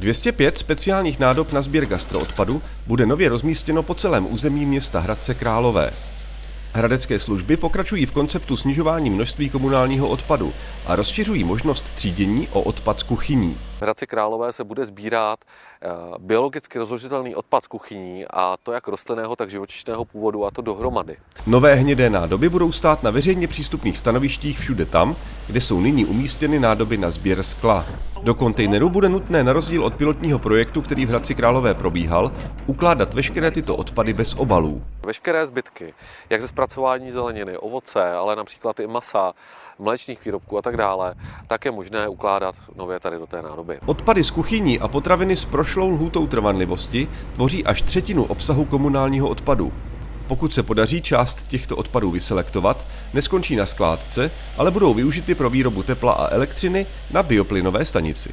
205 speciálních nádob na sběr gastroodpadu bude nově rozmístěno po celém území města Hradce Králové. Hradecké služby pokračují v konceptu snižování množství komunálního odpadu a rozšiřují možnost třídění o odpad z kuchyní. V Hradci Králové se bude sbírat eh, biologicky rozložitelný odpad z kuchyní a to jak rostlinného, tak živočišného původu a to dohromady. Nové hnědé nádoby budou stát na veřejně přístupných stanovištích všude tam, kde jsou nyní umístěny nádoby na sběr skla. Do kontejneru bude nutné na rozdíl od pilotního projektu, který v Hradci Králové probíhal, ukládat veškeré tyto odpady bez obalů. Veškeré zbytky, jak ze zpracování zeleniny, ovoce, ale například i masa, mléčných výrobků a tak dále, tak je možné ukládat nově tady do té nádoby. Odpady z kuchyní a potraviny s prošlou lhůtou trvanlivosti tvoří až třetinu obsahu komunálního odpadu. Pokud se podaří část těchto odpadů vyselektovat, neskončí na skládce, ale budou využity pro výrobu tepla a elektřiny na bioplynové stanici.